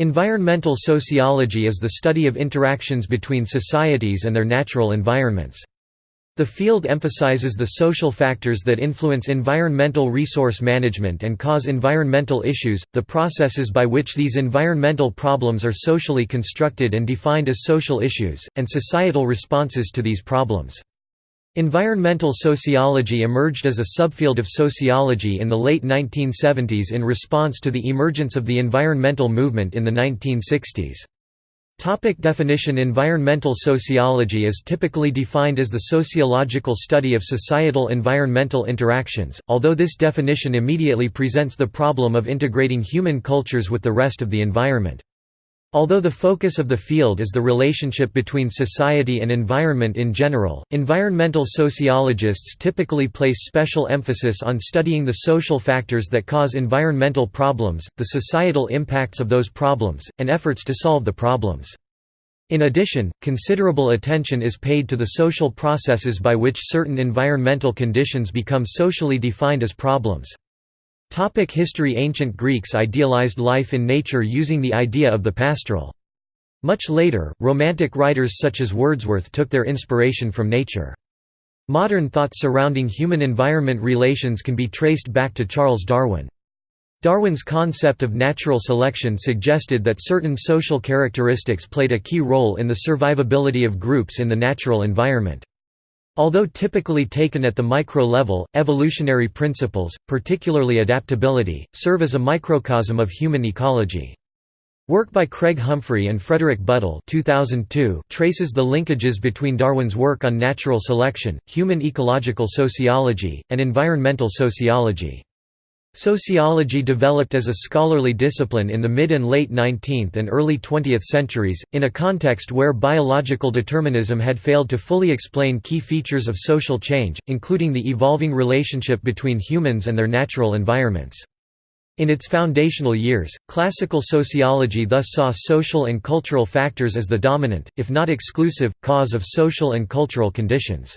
Environmental sociology is the study of interactions between societies and their natural environments. The field emphasizes the social factors that influence environmental resource management and cause environmental issues, the processes by which these environmental problems are socially constructed and defined as social issues, and societal responses to these problems. Environmental sociology emerged as a subfield of sociology in the late 1970s in response to the emergence of the environmental movement in the 1960s. Topic definition Environmental sociology is typically defined as the sociological study of societal environmental interactions, although this definition immediately presents the problem of integrating human cultures with the rest of the environment. Although the focus of the field is the relationship between society and environment in general, environmental sociologists typically place special emphasis on studying the social factors that cause environmental problems, the societal impacts of those problems, and efforts to solve the problems. In addition, considerable attention is paid to the social processes by which certain environmental conditions become socially defined as problems. Topic history Ancient Greeks idealized life in nature using the idea of the pastoral. Much later, Romantic writers such as Wordsworth took their inspiration from nature. Modern thought surrounding human-environment relations can be traced back to Charles Darwin. Darwin's concept of natural selection suggested that certain social characteristics played a key role in the survivability of groups in the natural environment. Although typically taken at the micro level, evolutionary principles, particularly adaptability, serve as a microcosm of human ecology. Work by Craig Humphrey and Frederick Buttel 2002 traces the linkages between Darwin's work on natural selection, human ecological sociology, and environmental sociology. Sociology developed as a scholarly discipline in the mid and late 19th and early 20th centuries, in a context where biological determinism had failed to fully explain key features of social change, including the evolving relationship between humans and their natural environments. In its foundational years, classical sociology thus saw social and cultural factors as the dominant, if not exclusive, cause of social and cultural conditions.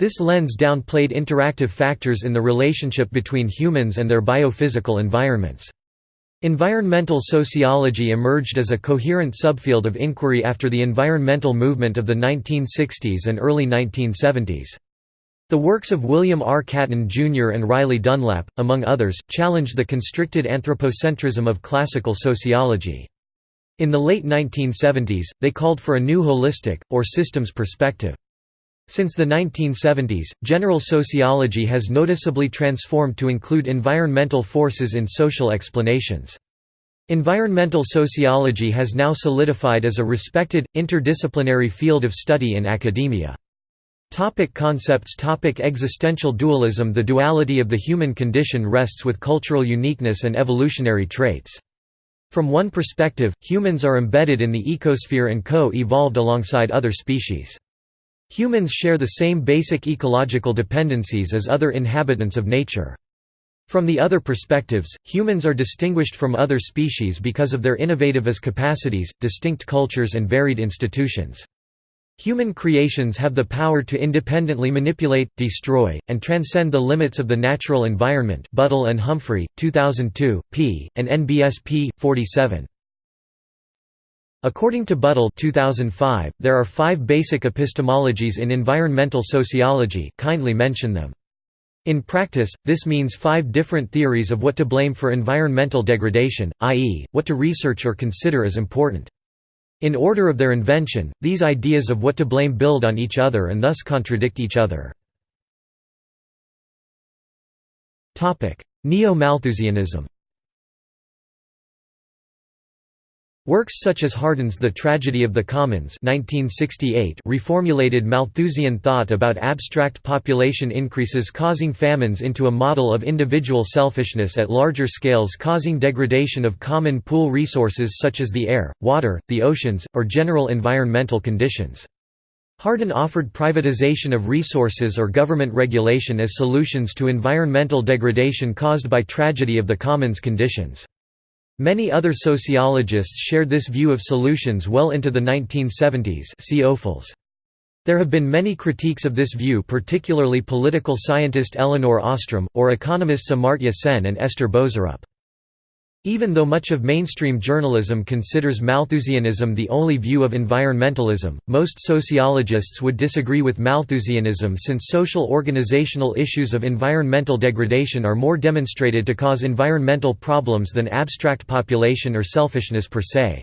This lens downplayed interactive factors in the relationship between humans and their biophysical environments. Environmental sociology emerged as a coherent subfield of inquiry after the environmental movement of the 1960s and early 1970s. The works of William R. Catton Jr. and Riley Dunlap, among others, challenged the constricted anthropocentrism of classical sociology. In the late 1970s, they called for a new holistic, or systems perspective. Since the 1970s, general sociology has noticeably transformed to include environmental forces in social explanations. Environmental sociology has now solidified as a respected, interdisciplinary field of study in academia. Topic concepts Topic Existential dualism The duality of the human condition rests with cultural uniqueness and evolutionary traits. From one perspective, humans are embedded in the ecosphere and co-evolved alongside other species. Humans share the same basic ecological dependencies as other inhabitants of nature. From the other perspectives, humans are distinguished from other species because of their innovative as capacities, distinct cultures and varied institutions. Human creations have the power to independently manipulate, destroy, and transcend the limits of the natural environment Buttel and Humphrey, 2002, p. and NBSP 47. According to Buttel 2005, there are five basic epistemologies in environmental sociology kindly mention them. In practice, this means five different theories of what to blame for environmental degradation, i.e., what to research or consider as important. In order of their invention, these ideas of what to blame build on each other and thus contradict each other. Neo-Malthusianism Works such as Hardin's The Tragedy of the Commons 1968 reformulated Malthusian thought about abstract population increases causing famines into a model of individual selfishness at larger scales causing degradation of common pool resources such as the air, water, the oceans, or general environmental conditions. Hardin offered privatization of resources or government regulation as solutions to environmental degradation caused by tragedy of the commons conditions. Many other sociologists shared this view of solutions well into the 1970s see Ophuls. There have been many critiques of this view particularly political scientist Elinor Ostrom, or economists Amartya Sen and Esther Boserup. Even though much of mainstream journalism considers Malthusianism the only view of environmentalism, most sociologists would disagree with Malthusianism since social organizational issues of environmental degradation are more demonstrated to cause environmental problems than abstract population or selfishness per se.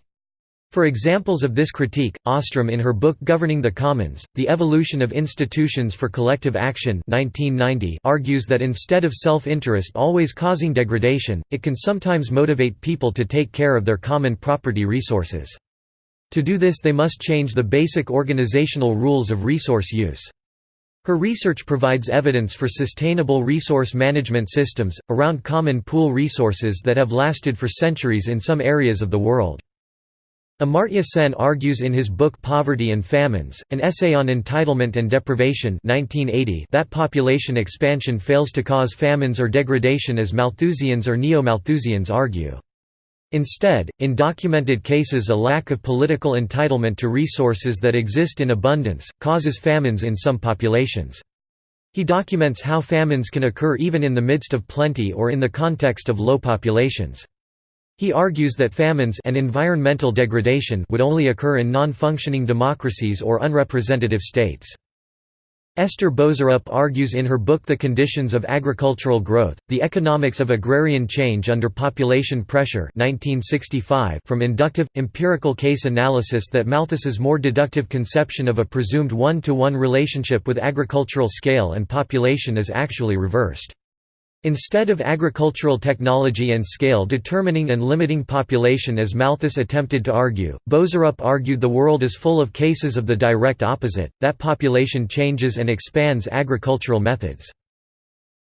For examples of this critique, Ostrom in her book Governing the Commons, The Evolution of Institutions for Collective Action 1990 argues that instead of self-interest always causing degradation, it can sometimes motivate people to take care of their common property resources. To do this they must change the basic organizational rules of resource use. Her research provides evidence for sustainable resource management systems, around common pool resources that have lasted for centuries in some areas of the world. Amartya Sen argues in his book Poverty and Famines, an essay on entitlement and deprivation 1980 that population expansion fails to cause famines or degradation as Malthusians or Neo-Malthusians argue. Instead, in documented cases a lack of political entitlement to resources that exist in abundance, causes famines in some populations. He documents how famines can occur even in the midst of plenty or in the context of low populations. He argues that famines and environmental degradation would only occur in non-functioning democracies or unrepresentative states. Esther Boserup argues in her book The Conditions of Agricultural Growth, The Economics of Agrarian Change Under Population Pressure 1965 from inductive, empirical case analysis that Malthus's more deductive conception of a presumed one-to-one -one relationship with agricultural scale and population is actually reversed. Instead of agricultural technology and scale determining and limiting population as Malthus attempted to argue, Boserup argued the world is full of cases of the direct opposite, that population changes and expands agricultural methods.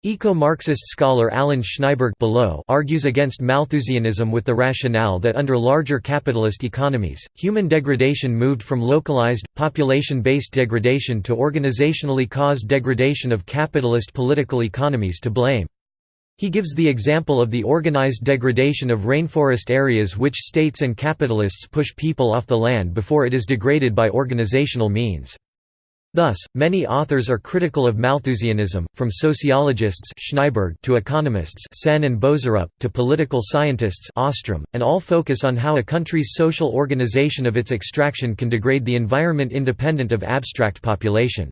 Eco-Marxist scholar Alan Schnaiberg below argues against Malthusianism with the rationale that under larger capitalist economies, human degradation moved from localized, population-based degradation to organizationally caused degradation of capitalist political economies to blame. He gives the example of the organized degradation of rainforest areas which states and capitalists push people off the land before it is degraded by organizational means. Thus, many authors are critical of Malthusianism, from sociologists Schnaiberg to economists Sen and Boserup, to political scientists Ostrom, and all focus on how a country's social organization of its extraction can degrade the environment independent of abstract population.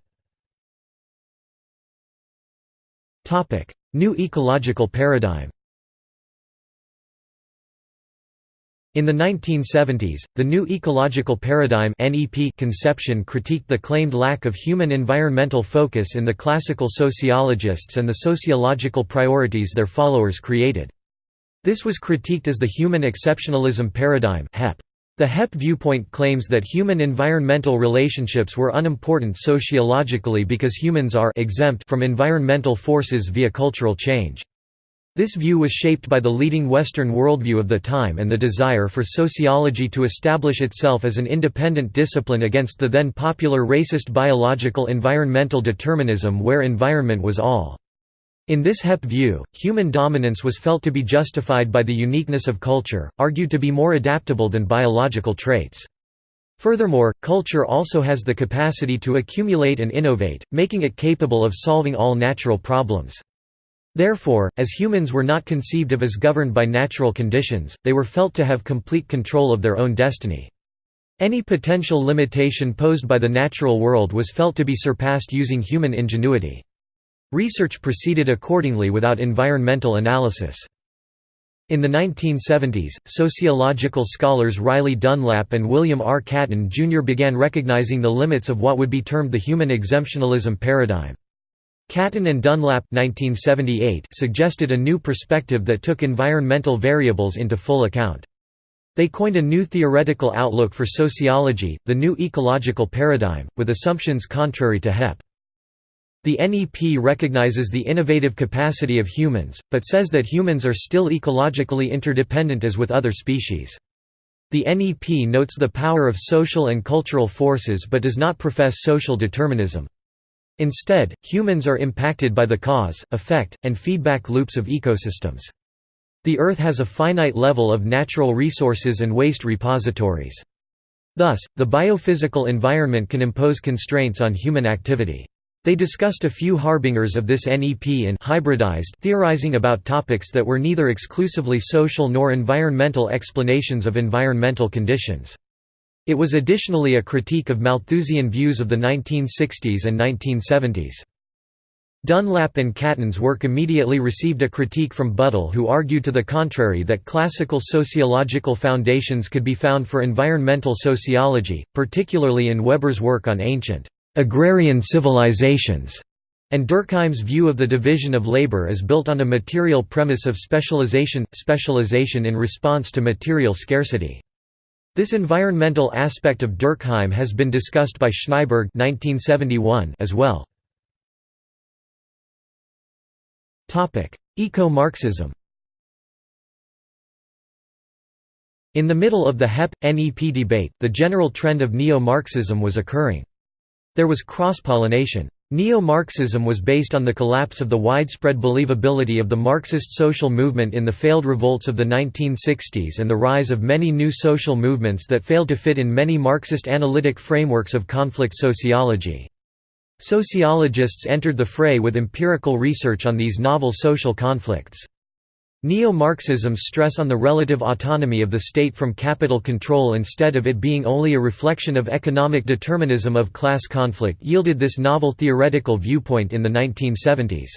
New ecological paradigm In the 1970s, the new ecological paradigm conception critiqued the claimed lack of human environmental focus in the classical sociologists and the sociological priorities their followers created. This was critiqued as the human exceptionalism paradigm HEP. The HEP viewpoint claims that human environmental relationships were unimportant sociologically because humans are exempt from environmental forces via cultural change. This view was shaped by the leading Western worldview of the time and the desire for sociology to establish itself as an independent discipline against the then popular racist biological environmental determinism where environment was all. In this HEP view, human dominance was felt to be justified by the uniqueness of culture, argued to be more adaptable than biological traits. Furthermore, culture also has the capacity to accumulate and innovate, making it capable of solving all natural problems. Therefore, as humans were not conceived of as governed by natural conditions, they were felt to have complete control of their own destiny. Any potential limitation posed by the natural world was felt to be surpassed using human ingenuity. Research proceeded accordingly without environmental analysis. In the 1970s, sociological scholars Riley Dunlap and William R. Catton Jr. began recognizing the limits of what would be termed the human exemptionalism paradigm. Catton and Dunlap 1978 suggested a new perspective that took environmental variables into full account. They coined a new theoretical outlook for sociology, the new ecological paradigm, with assumptions contrary to HEP. The NEP recognizes the innovative capacity of humans, but says that humans are still ecologically interdependent as with other species. The NEP notes the power of social and cultural forces but does not profess social determinism. Instead, humans are impacted by the cause, effect, and feedback loops of ecosystems. The Earth has a finite level of natural resources and waste repositories. Thus, the biophysical environment can impose constraints on human activity. They discussed a few harbingers of this NEP and hybridized theorizing about topics that were neither exclusively social nor environmental explanations of environmental conditions. It was additionally a critique of Malthusian views of the 1960s and 1970s. Dunlap and Catton's work immediately received a critique from Buttel who argued to the contrary that classical sociological foundations could be found for environmental sociology, particularly in Weber's work on ancient agrarian civilizations, and Durkheim's view of the division of labor is built on a material premise of specialization, specialization in response to material scarcity. This environmental aspect of Durkheim has been discussed by Schnaiberg as well. Eco-Marxism In the middle of the HEP-NEP debate, the general trend of neo-Marxism was occurring. There was cross-pollination. Neo-Marxism was based on the collapse of the widespread believability of the Marxist social movement in the failed revolts of the 1960s and the rise of many new social movements that failed to fit in many Marxist analytic frameworks of conflict sociology. Sociologists entered the fray with empirical research on these novel social conflicts. Neo-Marxism's stress on the relative autonomy of the state from capital control instead of it being only a reflection of economic determinism of class conflict yielded this novel theoretical viewpoint in the 1970s.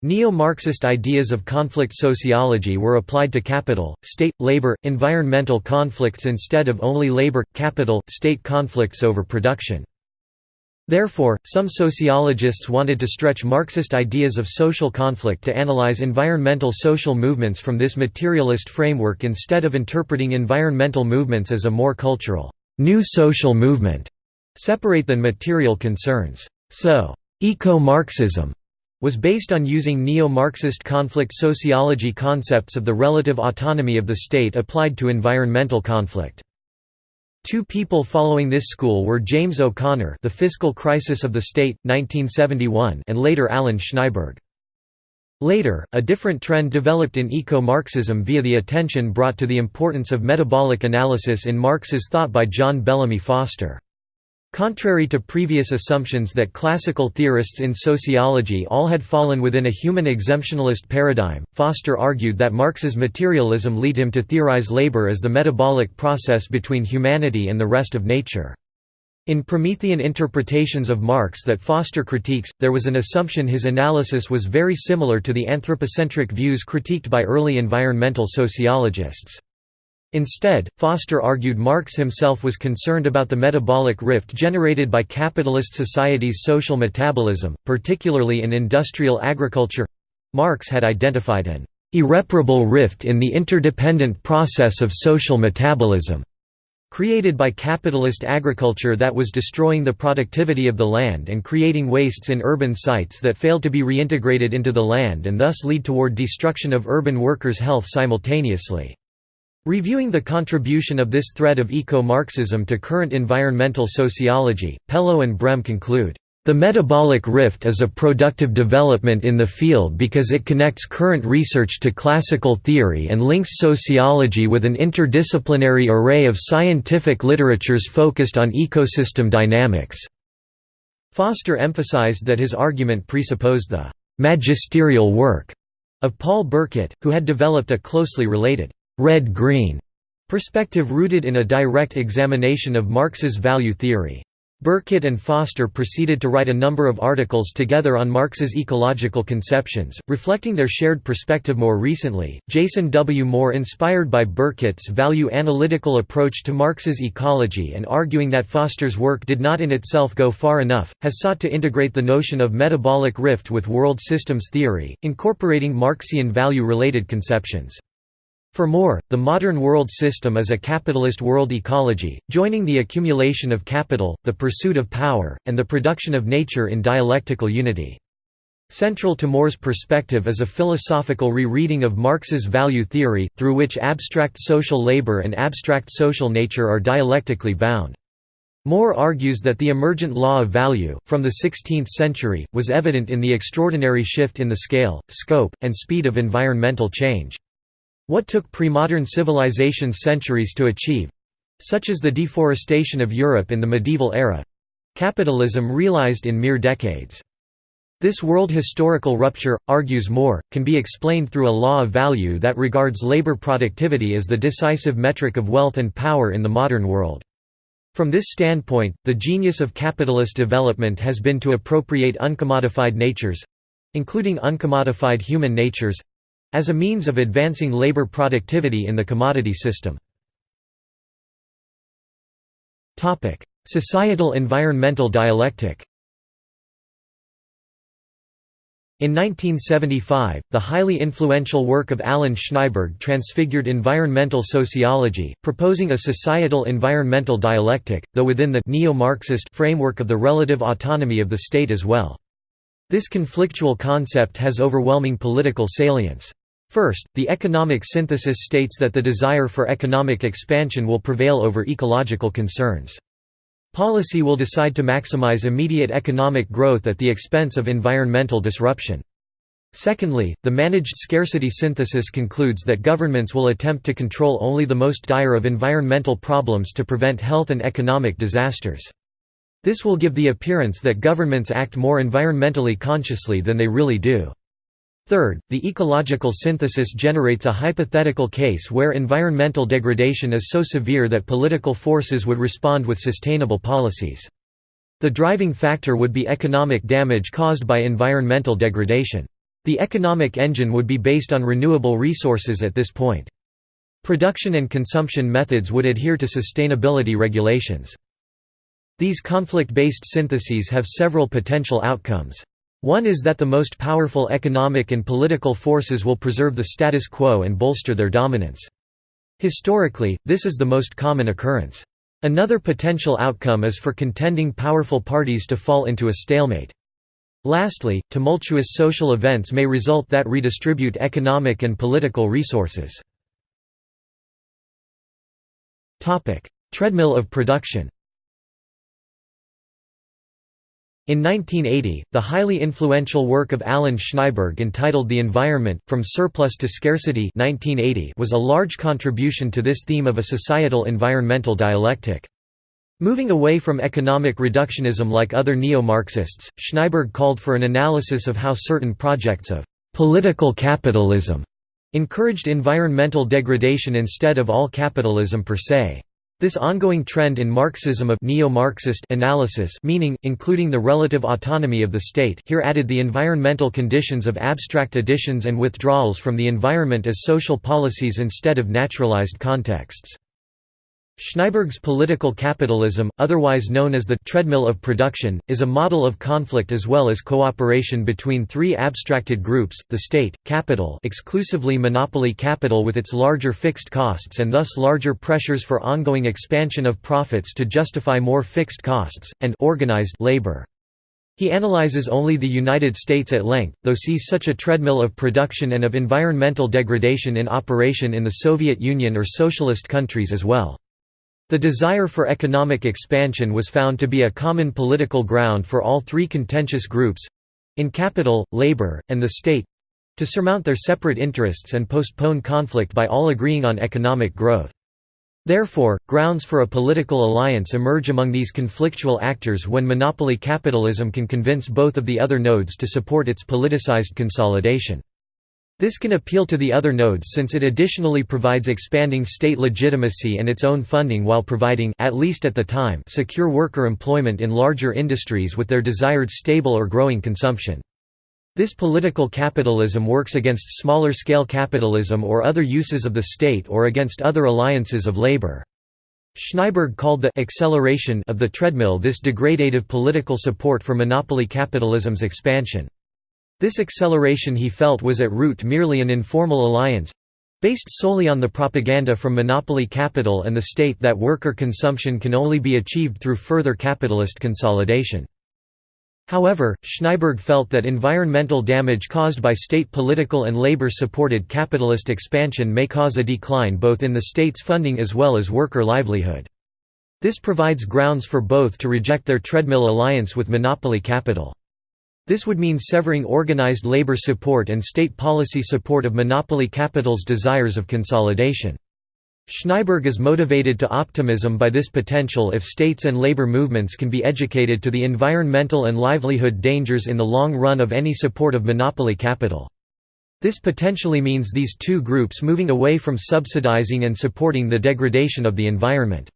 Neo-Marxist ideas of conflict sociology were applied to capital, state, labor, environmental conflicts instead of only labor, capital, state conflicts over production. Therefore, some sociologists wanted to stretch Marxist ideas of social conflict to analyze environmental social movements from this materialist framework instead of interpreting environmental movements as a more cultural, new social movement, separate than material concerns. So, eco-Marxism was based on using neo-Marxist conflict sociology concepts of the relative autonomy of the state applied to environmental conflict. Two people following this school were James O'Connor The Fiscal Crisis of the State, 1971 and later Alan Schnaiberg. Later, a different trend developed in eco-Marxism via the attention brought to the importance of metabolic analysis in Marx's thought by John Bellamy Foster. Contrary to previous assumptions that classical theorists in sociology all had fallen within a human exemptionalist paradigm, Foster argued that Marx's materialism lead him to theorize labor as the metabolic process between humanity and the rest of nature. In Promethean interpretations of Marx that Foster critiques, there was an assumption his analysis was very similar to the anthropocentric views critiqued by early environmental sociologists. Instead, Foster argued Marx himself was concerned about the metabolic rift generated by capitalist society's social metabolism, particularly in industrial agriculture. Marx had identified an irreparable rift in the interdependent process of social metabolism created by capitalist agriculture that was destroying the productivity of the land and creating wastes in urban sites that failed to be reintegrated into the land and thus lead toward destruction of urban workers' health simultaneously. Reviewing the contribution of this thread of eco-Marxism to current environmental sociology, Pellow and Brehm conclude, "...the metabolic rift is a productive development in the field because it connects current research to classical theory and links sociology with an interdisciplinary array of scientific literatures focused on ecosystem dynamics." Foster emphasized that his argument presupposed the «magisterial work» of Paul Burkett, who had developed a closely related red-green perspective rooted in a direct examination of Marx's value theory. Burkett and Foster proceeded to write a number of articles together on Marx's ecological conceptions, reflecting their shared perspective more recently. Jason W. Moore, inspired by Burkett's value analytical approach to Marx's ecology and arguing that Foster's work did not in itself go far enough, has sought to integrate the notion of metabolic rift with world systems theory, incorporating Marxian value related conceptions. For Moore, the modern world system is a capitalist world ecology, joining the accumulation of capital, the pursuit of power, and the production of nature in dialectical unity. Central to Moore's perspective is a philosophical re-reading of Marx's value theory, through which abstract social labor and abstract social nature are dialectically bound. Moore argues that the emergent law of value, from the 16th century, was evident in the extraordinary shift in the scale, scope, and speed of environmental change. What took pre-modern civilizations centuries to achieve—such as the deforestation of Europe in the medieval era, capitalism realized in mere decades. This world historical rupture, argues Moore, can be explained through a law of value that regards labor productivity as the decisive metric of wealth and power in the modern world. From this standpoint, the genius of capitalist development has been to appropriate uncommodified natures—including uncommodified human natures—as a means of advancing labor productivity in the commodity system. Societal environmental dialectic In 1975, the highly influential work of Alan Schnaiberg transfigured environmental sociology, proposing a societal environmental dialectic, though within the neo-Marxist framework of the relative autonomy of the state as well. This conflictual concept has overwhelming political salience. First, the economic synthesis states that the desire for economic expansion will prevail over ecological concerns. Policy will decide to maximize immediate economic growth at the expense of environmental disruption. Secondly, the managed scarcity synthesis concludes that governments will attempt to control only the most dire of environmental problems to prevent health and economic disasters. This will give the appearance that governments act more environmentally consciously than they really do. Third, the ecological synthesis generates a hypothetical case where environmental degradation is so severe that political forces would respond with sustainable policies. The driving factor would be economic damage caused by environmental degradation. The economic engine would be based on renewable resources at this point. Production and consumption methods would adhere to sustainability regulations. These conflict-based syntheses have several potential outcomes. One is that the most powerful economic and political forces will preserve the status quo and bolster their dominance. Historically, this is the most common occurrence. Another potential outcome is for contending powerful parties to fall into a stalemate. Lastly, tumultuous social events may result that redistribute economic and political resources. Treadmill of production In 1980, the highly influential work of Alan Schnaiberg entitled The Environment, From Surplus to Scarcity 1980 was a large contribution to this theme of a societal environmental dialectic. Moving away from economic reductionism like other neo-Marxists, Schnaiberg called for an analysis of how certain projects of «political capitalism» encouraged environmental degradation instead of all capitalism per se. This ongoing trend in Marxism of neo-Marxist analysis meaning, including the relative autonomy of the state here added the environmental conditions of abstract additions and withdrawals from the environment as social policies instead of naturalized contexts. Schnaiberg's political capitalism, otherwise known as the treadmill of production, is a model of conflict as well as cooperation between three abstracted groups, the state, capital exclusively monopoly capital with its larger fixed costs and thus larger pressures for ongoing expansion of profits to justify more fixed costs, and organized labor. He analyzes only the United States at length, though sees such a treadmill of production and of environmental degradation in operation in the Soviet Union or socialist countries as well. The desire for economic expansion was found to be a common political ground for all three contentious groups—in capital, labor, and the state—to surmount their separate interests and postpone conflict by all agreeing on economic growth. Therefore, grounds for a political alliance emerge among these conflictual actors when monopoly capitalism can convince both of the other nodes to support its politicized consolidation. This can appeal to the other nodes since it additionally provides expanding state legitimacy and its own funding while providing at least at the time secure worker employment in larger industries with their desired stable or growing consumption. This political capitalism works against smaller-scale capitalism or other uses of the state or against other alliances of labor. Schnaiberg called the acceleration of the treadmill this degradative political support for monopoly capitalism's expansion. This acceleration he felt was at root merely an informal alliance based solely on the propaganda from monopoly capital and the state that worker consumption can only be achieved through further capitalist consolidation. However, Schnaiberg felt that environmental damage caused by state political and labor-supported capitalist expansion may cause a decline both in the state's funding as well as worker livelihood. This provides grounds for both to reject their treadmill alliance with monopoly capital. This would mean severing organized labor support and state policy support of monopoly capital's desires of consolidation. Schnaiberg is motivated to optimism by this potential if states and labor movements can be educated to the environmental and livelihood dangers in the long run of any support of monopoly capital. This potentially means these two groups moving away from subsidizing and supporting the degradation of the environment.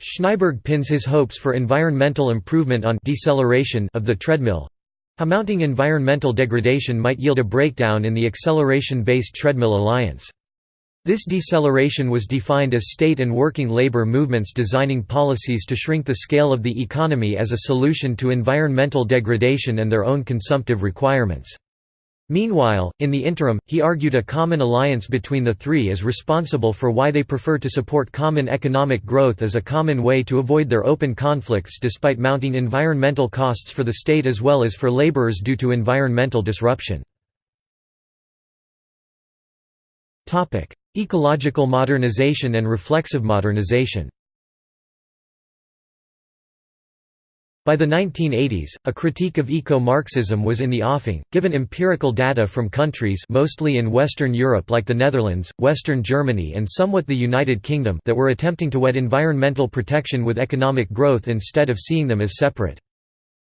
Schnaiberg pins his hopes for environmental improvement on deceleration of the treadmill. Mounting environmental degradation might yield a breakdown in the acceleration-based treadmill alliance. This deceleration was defined as state and working labor movements designing policies to shrink the scale of the economy as a solution to environmental degradation and their own consumptive requirements. Meanwhile, in the interim, he argued a common alliance between the three is responsible for why they prefer to support common economic growth as a common way to avoid their open conflicts despite mounting environmental costs for the state as well as for laborers due to environmental disruption. Ecological modernization and reflexive modernization By the 1980s, a critique of eco-Marxism was in the offing, given empirical data from countries mostly in Western Europe like the Netherlands, Western Germany and somewhat the United Kingdom that were attempting to wed environmental protection with economic growth instead of seeing them as separate.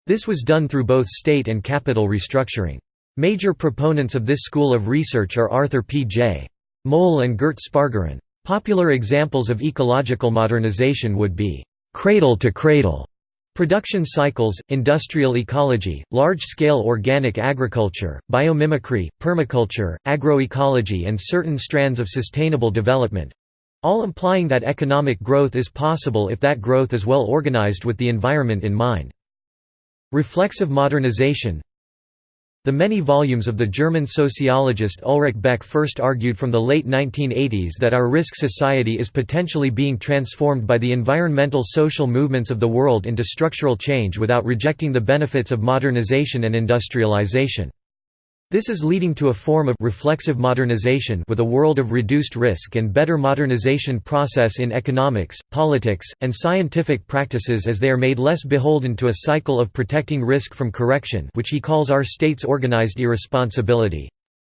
This was done through both state and capital restructuring. Major proponents of this school of research are Arthur P. J. Mol and Gert Spaargaren. Popular examples of ecological modernization would be cradle to cradle production cycles, industrial ecology, large-scale organic agriculture, biomimicry, permaculture, agroecology and certain strands of sustainable development—all implying that economic growth is possible if that growth is well organized with the environment in mind. Reflexive modernization the many volumes of the German sociologist Ulrich Beck first argued from the late 1980s that our risk society is potentially being transformed by the environmental social movements of the world into structural change without rejecting the benefits of modernization and industrialization. This is leading to a form of reflexive modernization with a world of reduced risk and better modernization process in economics, politics, and scientific practices as they are made less beholden to a cycle of protecting risk from correction which he calls our state's organized irresponsibility.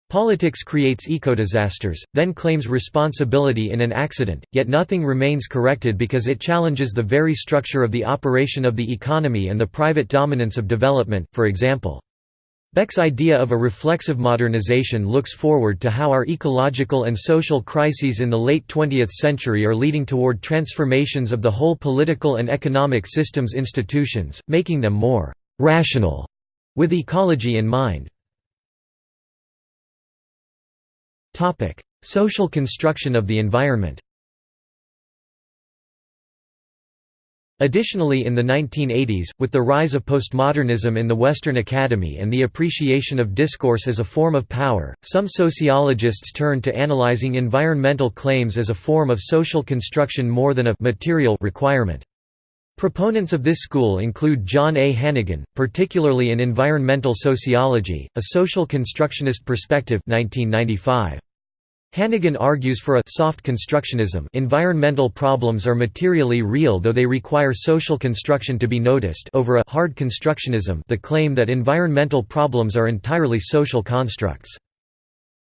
Politics creates ecodisasters, then claims responsibility in an accident, yet nothing remains corrected because it challenges the very structure of the operation of the economy and the private dominance of development, for example. Beck's idea of a reflexive modernization looks forward to how our ecological and social crises in the late 20th century are leading toward transformations of the whole political and economic systems institutions, making them more «rational» with ecology in mind. Social construction of the environment Additionally in the 1980s, with the rise of postmodernism in the Western Academy and the appreciation of discourse as a form of power, some sociologists turned to analyzing environmental claims as a form of social construction more than a material requirement. Proponents of this school include John A. Hannigan, particularly in Environmental Sociology, a Social Constructionist Perspective 1995. Hannigan argues for a soft constructionism environmental problems are materially real though they require social construction to be noticed over a hard constructionism the claim that environmental problems are entirely social constructs.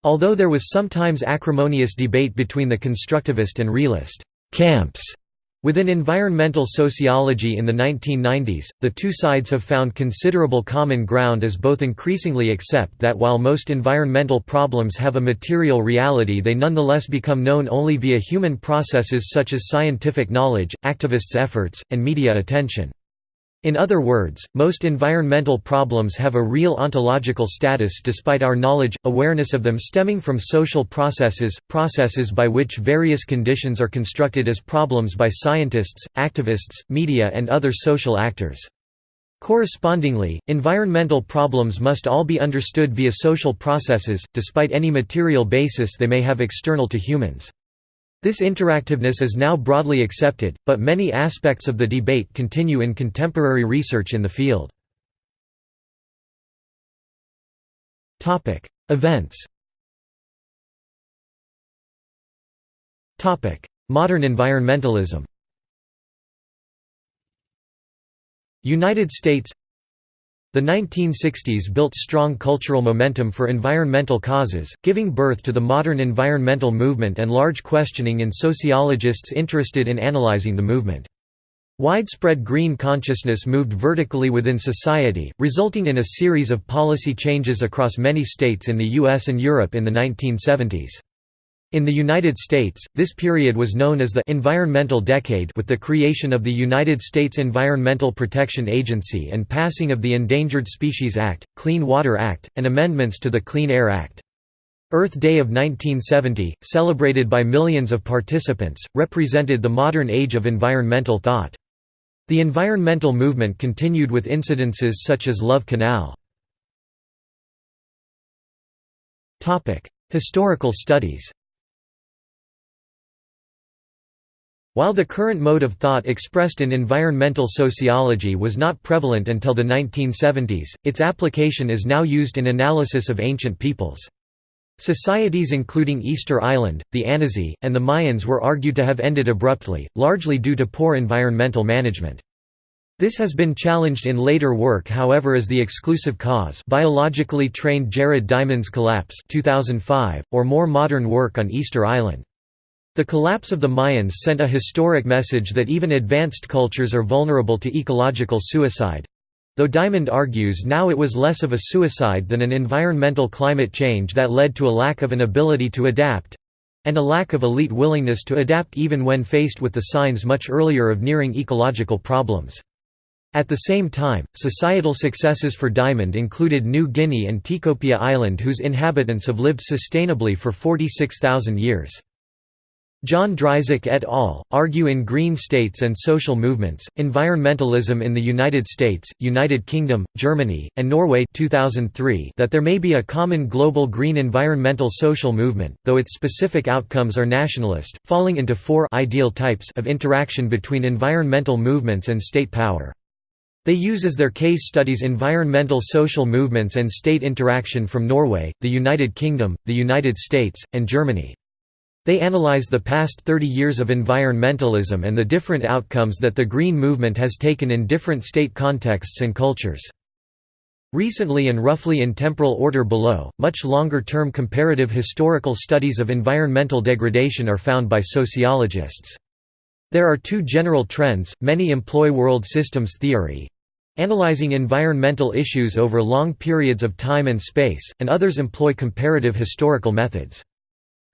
Although there was sometimes acrimonious debate between the constructivist and realist camps Within environmental sociology in the 1990s, the two sides have found considerable common ground as both increasingly accept that while most environmental problems have a material reality they nonetheless become known only via human processes such as scientific knowledge, activists' efforts, and media attention. In other words, most environmental problems have a real ontological status despite our knowledge, awareness of them stemming from social processes, processes by which various conditions are constructed as problems by scientists, activists, media and other social actors. Correspondingly, environmental problems must all be understood via social processes, despite any material basis they may have external to humans. This interactiveness is now broadly accepted, but many aspects of the debate continue in contemporary research in the field. Events Modern environmentalism United States The 1960s built strong cultural momentum for environmental causes, giving birth to the modern environmental movement and large questioning in sociologists interested in analyzing the movement. Widespread green consciousness moved vertically within society, resulting in a series of policy changes across many states in the US and Europe in the 1970s. In the United States, this period was known as the «environmental decade» with the creation of the United States Environmental Protection Agency and passing of the Endangered Species Act, Clean Water Act, and amendments to the Clean Air Act. Earth Day of 1970, celebrated by millions of participants, represented the modern age of environmental thought. The environmental movement continued with incidences such as Love Canal. Historical studies While the current mode of thought expressed in environmental sociology was not prevalent until the 1970s, its application is now used in analysis of ancient peoples. Societies including Easter Island, the Anasazi, and the Mayans were argued to have ended abruptly, largely due to poor environmental management. This has been challenged in later work however as the exclusive cause biologically trained Jared Diamond's collapse 2005, or more modern work on Easter Island. The collapse of the Mayans sent a historic message that even advanced cultures are vulnerable to ecological suicide. Though Diamond argues now it was less of a suicide than an environmental climate change that led to a lack of an ability to adapt—and a lack of elite willingness to adapt even when faced with the signs much earlier of nearing ecological problems. At the same time, societal successes for Diamond included New Guinea and Tikopia Island whose inhabitants have lived sustainably for 46,000 years. John Dryzek et al. argue in Green States and Social Movements, Environmentalism in the United States, United Kingdom, Germany, and Norway 2003 that there may be a common global green environmental social movement, though its specific outcomes are nationalist, falling into four ideal types of interaction between environmental movements and state power. They use as their case studies environmental social movements and state interaction from Norway, the United Kingdom, the United States, and Germany. They analyze the past 30 years of environmentalism and the different outcomes that the Green Movement has taken in different state contexts and cultures. Recently and roughly in temporal order below, much longer-term comparative historical studies of environmental degradation are found by sociologists. There are two general trends, many employ world systems theory, analyzing environmental issues over long periods of time and space, and others employ comparative historical methods.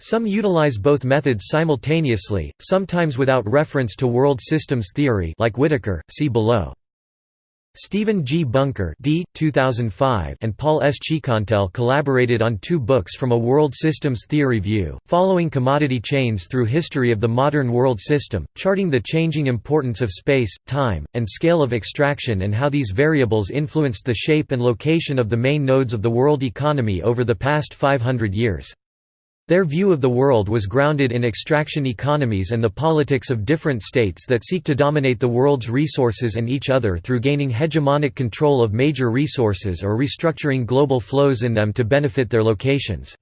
Some utilize both methods simultaneously, sometimes without reference to world systems theory like Whitaker, see below. Stephen G. Bunker D. 2005 and Paul S. Ciccantell collaborated on two books from a world systems theory view, following commodity chains through history of the modern world system, charting the changing importance of space, time, and scale of extraction and how these variables influenced the shape and location of the main nodes of the world economy over the past 500 years. Their view of the world was grounded in extraction economies and the politics of different states that seek to dominate the world's resources and each other through gaining hegemonic control of major resources or restructuring global flows in them to benefit their locations.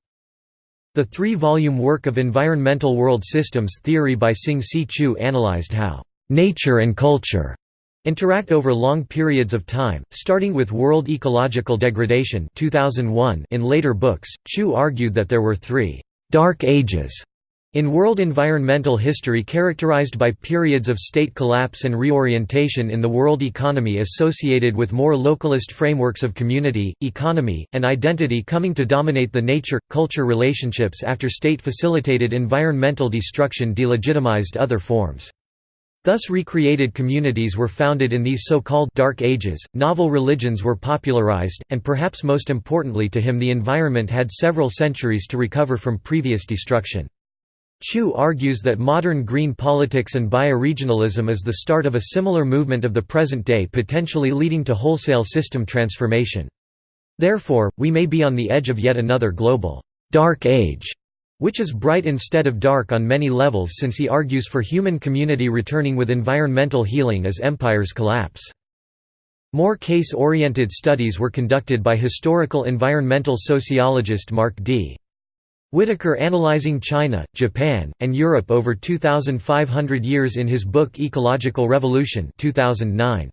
The three-volume work of Environmental World Systems Theory by Sing C. Chew analyzed how «nature and culture» interact over long periods of time, starting with world ecological degradation 2001 in later books, Chew argued that there were three «dark ages» in world environmental history characterized by periods of state collapse and reorientation in the world economy associated with more localist frameworks of community, economy, and identity coming to dominate the nature-culture relationships after state-facilitated environmental destruction delegitimized other forms. Thus recreated communities were founded in these so-called «dark ages», novel religions were popularized, and perhaps most importantly to him the environment had several centuries to recover from previous destruction. Chew argues that modern green politics and bioregionalism is the start of a similar movement of the present day potentially leading to wholesale system transformation. Therefore, we may be on the edge of yet another global «dark age» which is bright instead of dark on many levels since he argues for human community returning with environmental healing as empires collapse. More case-oriented studies were conducted by historical environmental sociologist Mark D. Whitaker analyzing China, Japan, and Europe over 2,500 years in his book Ecological Revolution 2009.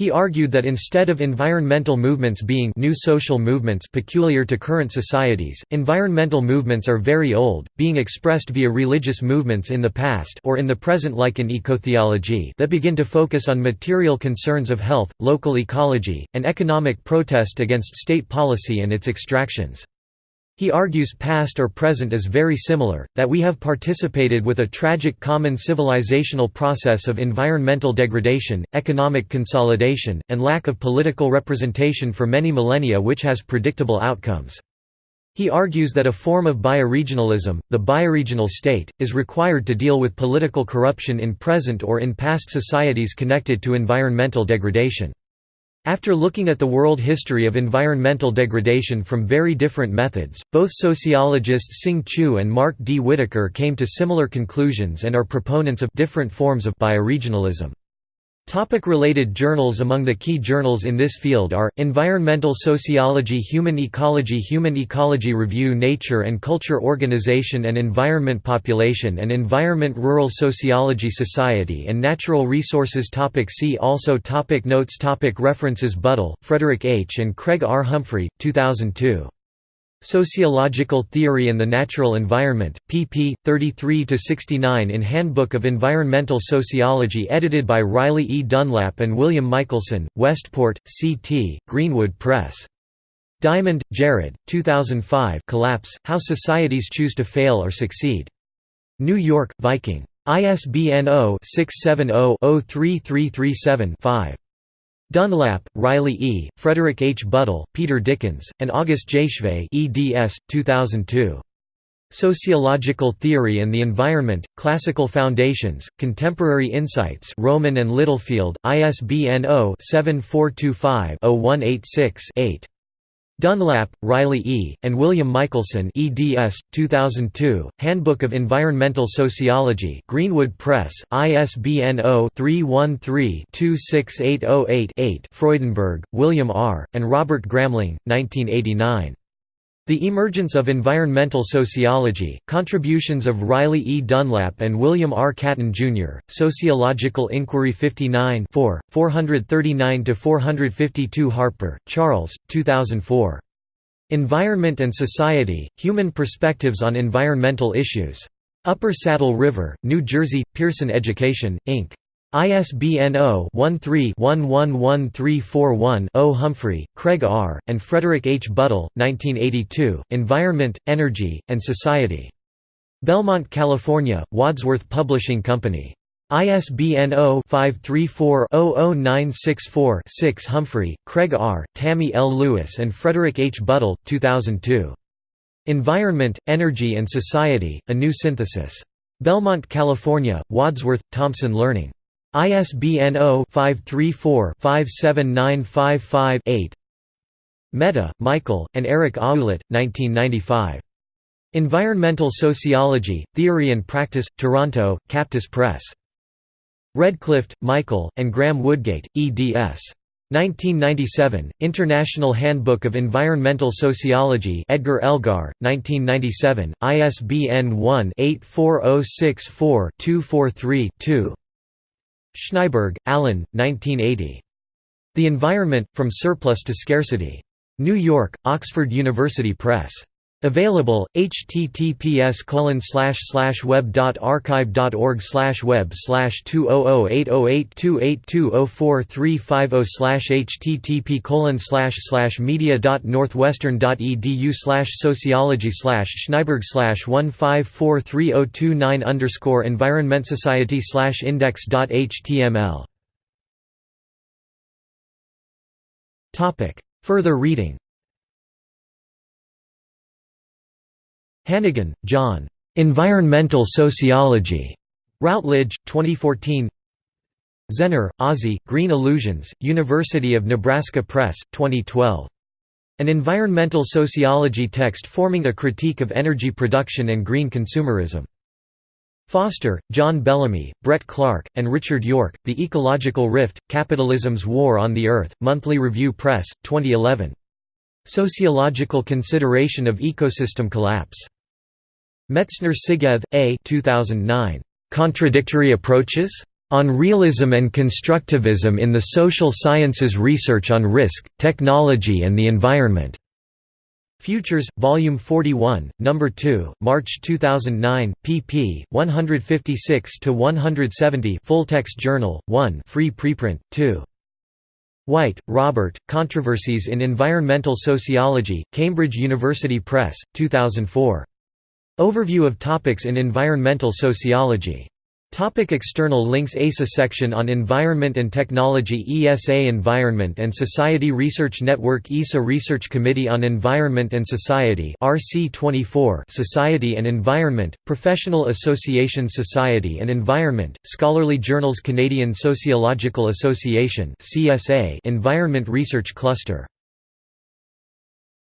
He argued that instead of environmental movements being new social movements peculiar to current societies, environmental movements are very old, being expressed via religious movements in the past or in the present like in ecotheology that begin to focus on material concerns of health, local ecology, and economic protest against state policy and its extractions. He argues past or present is very similar, that we have participated with a tragic common civilizational process of environmental degradation, economic consolidation, and lack of political representation for many millennia which has predictable outcomes. He argues that a form of bioregionalism, the bioregional state, is required to deal with political corruption in present or in past societies connected to environmental degradation. After looking at the world history of environmental degradation from very different methods, both sociologists Sing Chew and Mark D. Whitaker came to similar conclusions and are proponents of different forms of bioregionalism. Topic-related journals Among the key journals in this field are, Environmental Sociology Human Ecology Human Ecology Review Nature and Culture Organization and Environment Population and Environment Rural Sociology Society and Natural Resources topic See also topic Notes topic References Buttel, Frederick H. and Craig R. Humphrey, 2002. Sociological Theory and the Natural Environment, pp. 33–69 in Handbook of Environmental Sociology edited by Riley E. Dunlap and William Michelson, Westport, C.T., Greenwood Press. Diamond, Jared, 2005 Collapse, How Societies Choose to Fail or Succeed. New York, Viking. ISBN 0-670-03337-5. Dunlap, Riley E., Frederick H. Buttel, Peter Dickens, and August Gijswijt eds. 2002. Sociological Theory and the Environment, Classical Foundations, Contemporary Insights Rowman and Littlefield, ISBN 0-7425-0186-8. Dunlap, Riley E., and William Michelson eds. 2002, Handbook of Environmental Sociology Greenwood Press, ISBN 0-313-26808-8 Freudenburg, William R., and Robert Gramling, 1989. The Emergence of Environmental Sociology, Contributions of Riley E. Dunlap and William R. Catton, Jr., Sociological Inquiry 59 439–452 Harper, Charles, 2004. Environment and Society, Human Perspectives on Environmental Issues. Upper Saddle River, New Jersey, Pearson Education, Inc. ISBN 0-13-111341-0 Humphrey, Craig R., and Frederick H. Buttel, 1982, Environment, Energy, and Society. Belmont, California, Wadsworth Publishing Company. ISBN 0-534-00964-6 Humphrey, Craig R., Tammy L. Lewis and Frederick H. Buttel, 2002. Environment, Energy and Society, A New Synthesis. Belmont, California, Wadsworth, Thomson Learning. ISBN 0-534-57955-8 Mehta, Michael, and Eric Ouellet, 1995. Environmental Sociology, Theory and Practice, Toronto, Captus Press. Redclift, Michael, and Graham Woodgate, eds. 1997, International Handbook of Environmental Sociology Edward Elgar, 1997, ISBN 1-84064-243-2 Schnaiberg, Alan, 1980. The Environment, From Surplus to Scarcity. New York, Oxford University Press. Available, https web.archive.org web 2008082820435 http media.northwestern.edu sociology Schnaiberg 1543029 underscore environment society index.html Further reading Hannigan, John. Environmental Sociology. Routledge, 2014 Zehner, Ozzie, Green Illusions, University of Nebraska Press, 2012. An environmental sociology text forming a critique of energy production and green consumerism. Foster, John Bellamy, Brett Clark, and Richard York, The Ecological Rift, Capitalism's War on the Earth, Monthly Review Press, 2011. Sociological Consideration of Ecosystem Collapse. Metzner-Szigeth, A. 2009. Contradictory Approaches? On Realism and Constructivism in the Social Sciences Research on Risk, Technology and the Environment. Futures, Volume 41, No. 2, March 2009, pp. 156–170 Full-text Journal, 1 free preprint, 2. White, Robert, Controversies in Environmental Sociology, Cambridge University Press, 2004. Overview of topics in environmental sociology. Topic external links. ESA section on Environment and Technology. ESA Environment and Society Research Network. ESA Research Committee on Environment and Society. RC24 Society and Environment, Professional Association Society and Environment, Scholarly Journals Canadian Sociological Association CSA Environment Research Cluster